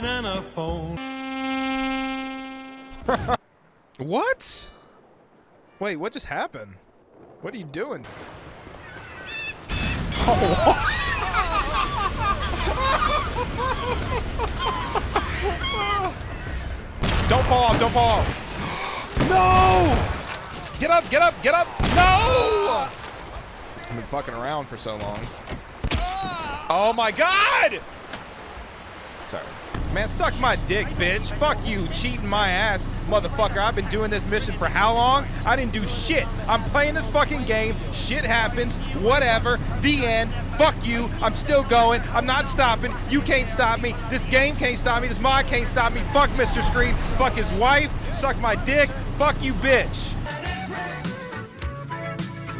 banana phone. what? Wait, what just happened? What are you doing? Oh, don't fall off, don't fall off. No! Get up, get up, get up! No! I've been fucking around for so long. Oh my god! Sorry. Man, suck my dick, bitch. Fuck you, cheating my ass, motherfucker. I've been doing this mission for how long? I didn't do shit. I'm playing this fucking game. Shit happens. Whatever. The end. Fuck you. I'm still going. I'm not stopping. You can't stop me. This game can't stop me. This mod can't stop me. Fuck Mr. Scream. Fuck his wife. Suck my dick. Fuck you, bitch.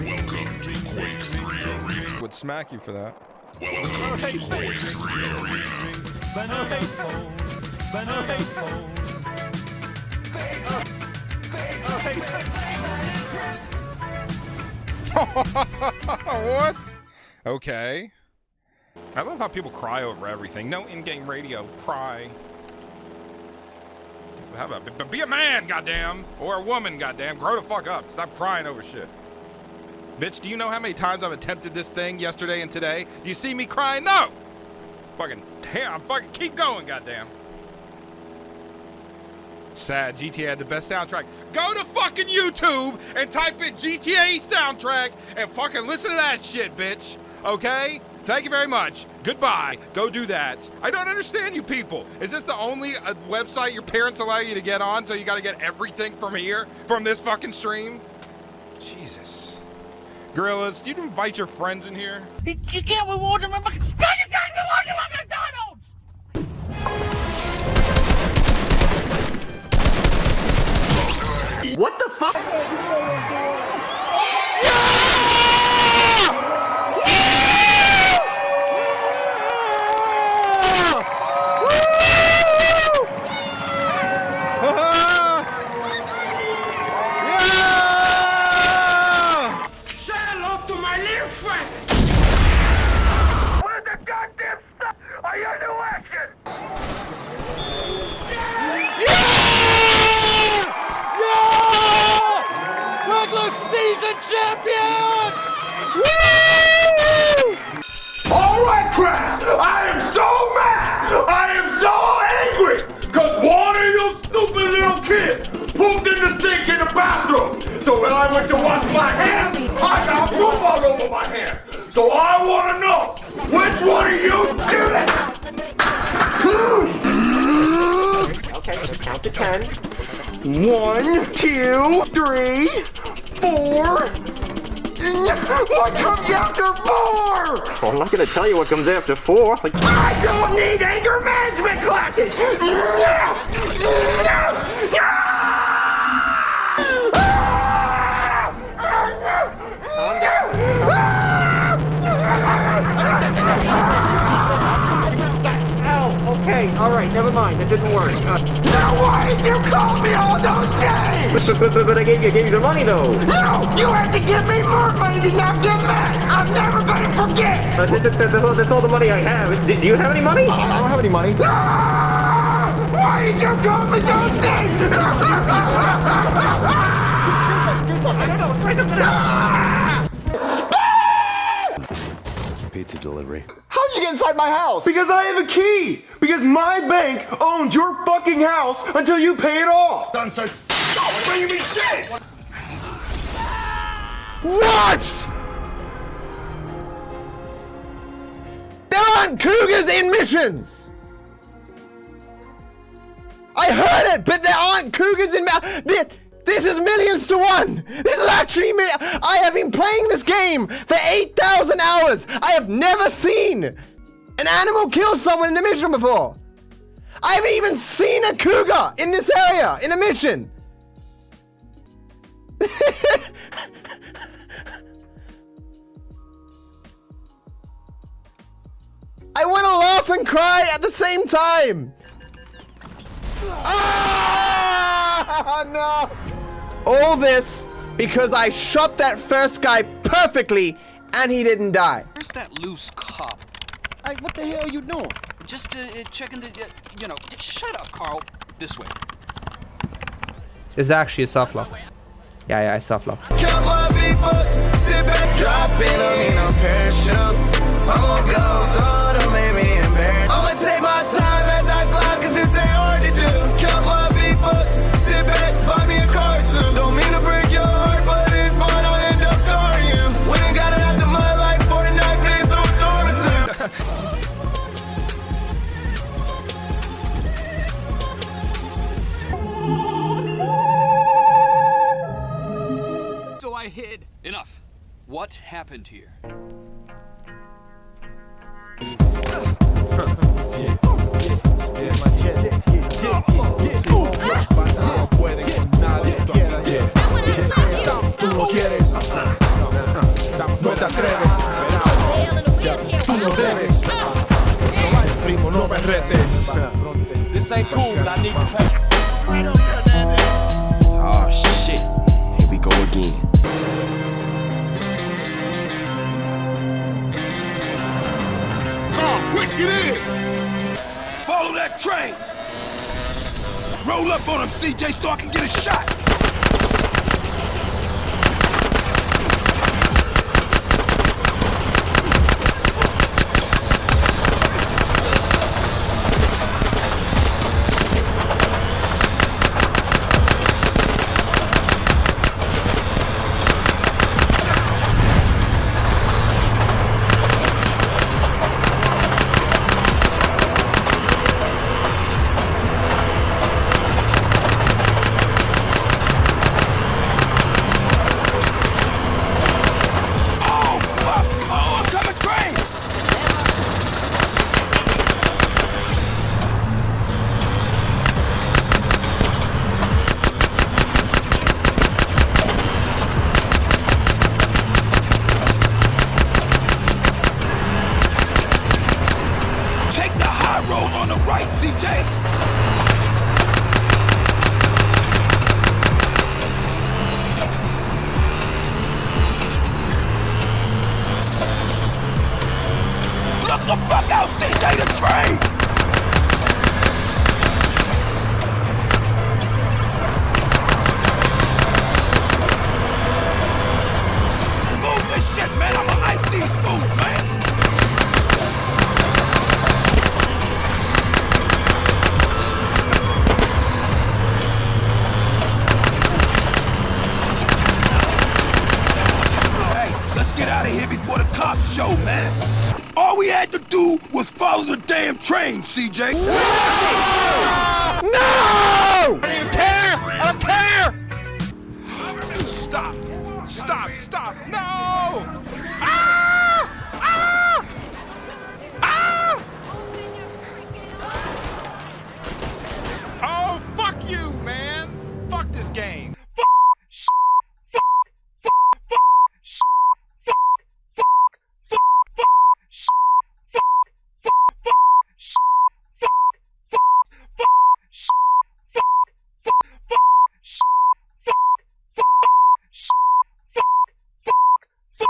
Welcome to Quake 3 Arena. Would smack you for that. Welcome to Quake 3 Arena. What? Okay. I love how people cry over everything. No in-game radio. Cry. How about but be a man, goddamn, or a woman, goddamn. Grow the fuck up. Stop crying over shit. Bitch, do you know how many times I've attempted this thing yesterday and today? Do you see me crying? No. Fucking damn, fucking keep going, goddamn. Sad. GTA had the best soundtrack. Go to fucking YouTube and type in GTA soundtrack and fucking listen to that shit, bitch. Okay? Thank you very much. Goodbye. Go do that. I don't understand you people. Is this the only uh, website your parents allow you to get on so you gotta get everything from here? From this fucking stream? Jesus. Gorillas, you invite your friends in here? You can't reward them. I went to wash my hands, I got poop all over my hands! So I wanna know, which one of you did it? Okay, count to ten. One, two, three, four. What comes after four? Well, I'm not gonna tell you what comes after four. Like, I don't need anger management classes. ow, okay, all right, never mind. That didn't work. Uh, Now why did you call me all those names? but, but, but I gave you, I gave you the money though. No, you have to give me more money to not get mad. I'm never gonna forget. Uh, that, that, that- that's, all, that's all the money I have. Do, do you have any money? I don't have any money. Why did you call me those names? I don't know. Try something else. Pizza delivery. How'd you get inside my house? Because I have a key. Because my bank owns your fucking house until you pay it off. Done, sir. Don't bring me shit! What? There aren't cougars in missions. I heard it, but there aren't cougars in. Ma- Thi- This is millions to one. This is actually million. I have been playing this game for eight thousand hours. I have never seen an animal kill someone in a mission before. I haven't even seen a cougar in this area in a mission. I want to laugh and cry at the same time. Ah, no. All this because I shot that first guy perfectly and he didn't die. Where's that loose cop? Hey, what the hell are you doing? just uh, uh, checking the, uh, you know, just shut up, Carl. This way. It's actually a soft lock. Yeah, yeah, I soft locked. Count So I hid. Enough. What happened here? Tú get in! Follow that train! Roll up on him, CJ, so I can get a shot! On the right, the fuck out, CJ, the train! Had to do was follow the damn train, CJ. No! Up here! Stop! Stop! Stop! No! Ah! Ah! Ah! Oh, fuck you, man! Fuck this game. Fuck! Sh- Fuck! Fuck! Fuck! Sh- Fuck! Fuck! Fuck! Fuck! Sh- Fuck! Fuck! Fuck! Sh- Fuck! Fuck! Fuck! Sh- Fuck! Fuck! Fuck!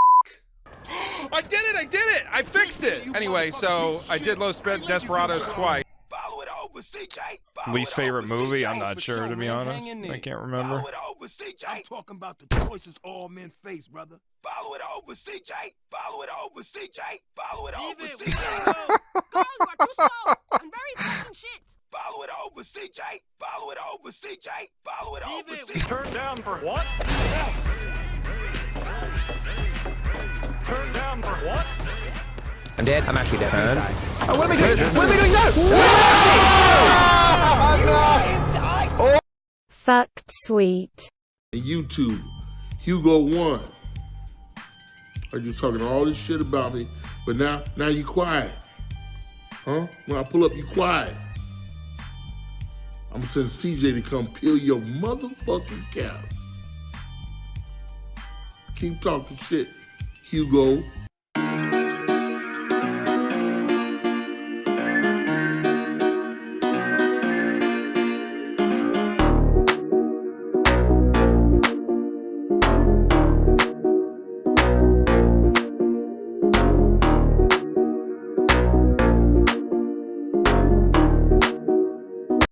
Sh- I did it! I did it! I fixed it! Anyway, so I did Los Speed Desperados twice. Follow it over, CJ. Follow Least it favorite over, movie? CJ. I'm not sure, to be honest. I can't remember. Follow it over, CJ. I'm talking about the choices all men face, brother. Follow it over, CJ. Follow it over, CJ. Follow it over, CJ. Go, you are too slow. I'm very important shit. Follow it over, CJ. Follow it over, CJ. Follow it over, CJ. Turn down for what? Turn down for what? I'm dead. I'm actually dead. Turn. Oh, what am I doing? What am I doing? No! Oh Fucked sweet. YouTube, Hugo one. Are you talking all this shit about me? But now, now you quiet, huh? When I pull up, you quiet. I'm gonna send CJ to come peel your motherfucking cap. Keep talking shit, Hugo.